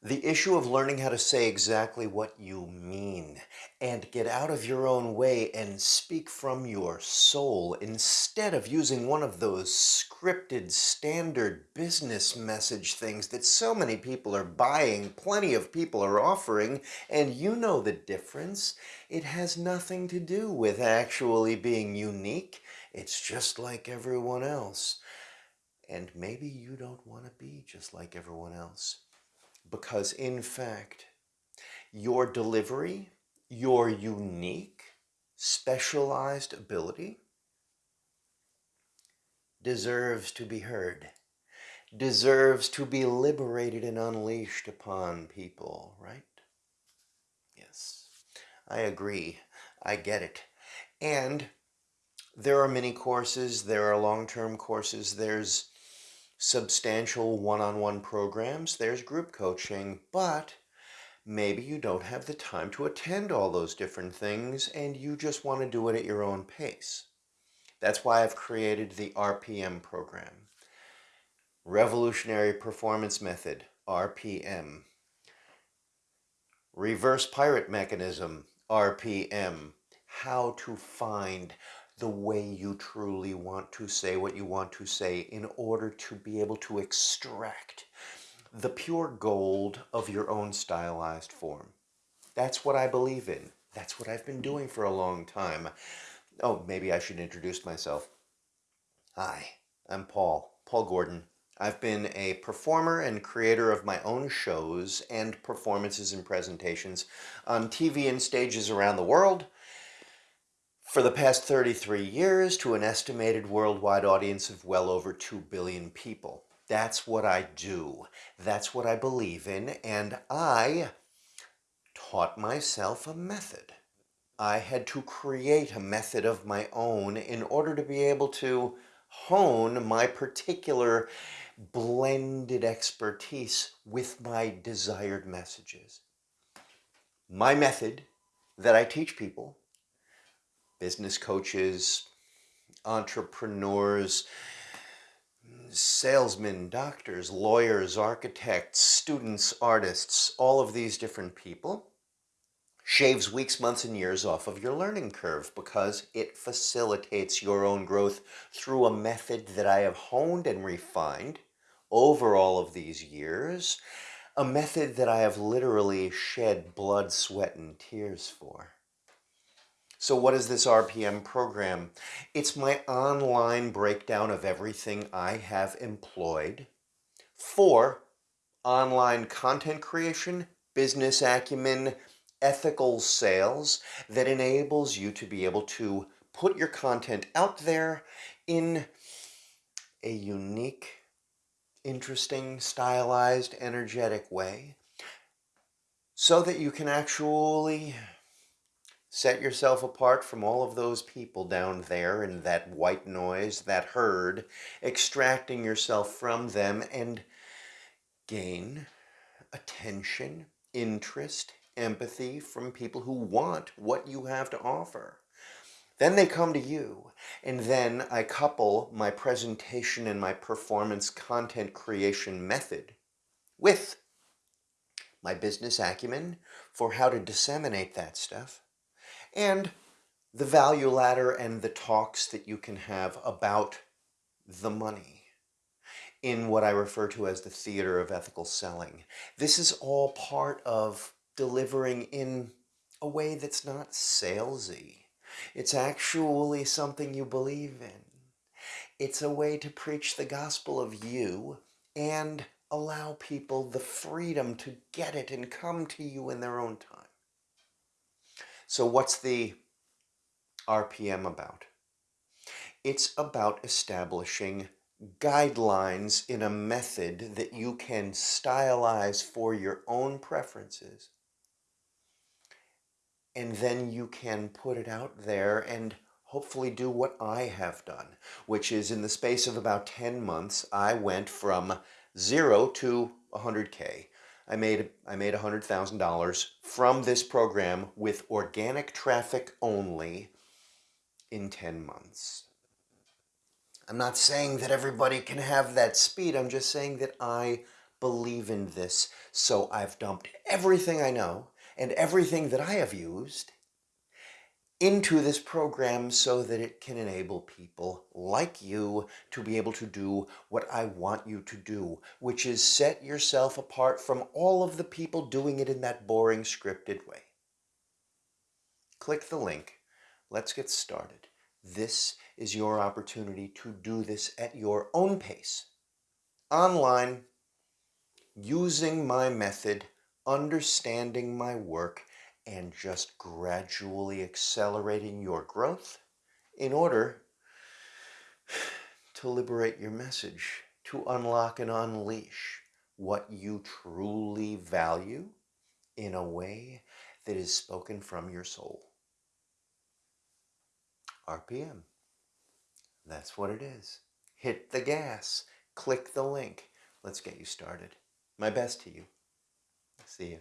The issue of learning how to say exactly what you mean and get out of your own way and speak from your soul instead of using one of those scripted standard business message things that so many people are buying, plenty of people are offering, and you know the difference. It has nothing to do with actually being unique. It's just like everyone else. And maybe you don't want to be just like everyone else because in fact, your delivery, your unique, specialized ability deserves to be heard, deserves to be liberated and unleashed upon people, right? Yes, I agree. I get it. And there are many courses, there are long-term courses, there's substantial one-on-one programs, there's group coaching, but maybe you don't have the time to attend all those different things and you just want to do it at your own pace. That's why I've created the RPM program. Revolutionary Performance Method, RPM. Reverse Pirate Mechanism, RPM. How to find the way you truly want to say what you want to say in order to be able to extract the pure gold of your own stylized form. That's what I believe in. That's what I've been doing for a long time. Oh, maybe I should introduce myself. Hi, I'm Paul, Paul Gordon. I've been a performer and creator of my own shows and performances and presentations on TV and stages around the world, for the past 33 years to an estimated worldwide audience of well over 2 billion people. That's what I do. That's what I believe in. And I taught myself a method. I had to create a method of my own in order to be able to hone my particular blended expertise with my desired messages. My method that I teach people business coaches, entrepreneurs, salesmen, doctors, lawyers, architects, students, artists, all of these different people, shaves weeks, months, and years off of your learning curve because it facilitates your own growth through a method that I have honed and refined over all of these years, a method that I have literally shed blood, sweat, and tears for. So what is this RPM program? It's my online breakdown of everything I have employed for online content creation, business acumen, ethical sales that enables you to be able to put your content out there in a unique, interesting, stylized, energetic way so that you can actually Set yourself apart from all of those people down there in that white noise, that herd, extracting yourself from them and gain attention, interest, empathy from people who want what you have to offer. Then they come to you, and then I couple my presentation and my performance content creation method with my business acumen for how to disseminate that stuff and the value ladder and the talks that you can have about the money in what I refer to as the theater of ethical selling. This is all part of delivering in a way that's not salesy. It's actually something you believe in. It's a way to preach the gospel of you and allow people the freedom to get it and come to you in their own time. So what's the RPM about? It's about establishing guidelines in a method that you can stylize for your own preferences. And then you can put it out there and hopefully do what I have done, which is in the space of about 10 months, I went from zero to 100K. I made I made $100,000 from this program with organic traffic only in 10 months. I'm not saying that everybody can have that speed. I'm just saying that I believe in this, so I've dumped everything I know and everything that I have used into this program so that it can enable people like you to be able to do what I want you to do, which is set yourself apart from all of the people doing it in that boring scripted way. Click the link. Let's get started. This is your opportunity to do this at your own pace, online, using my method, understanding my work, and just gradually accelerating your growth in order to liberate your message, to unlock and unleash what you truly value in a way that is spoken from your soul. RPM. That's what it is. Hit the gas. Click the link. Let's get you started. My best to you. See you.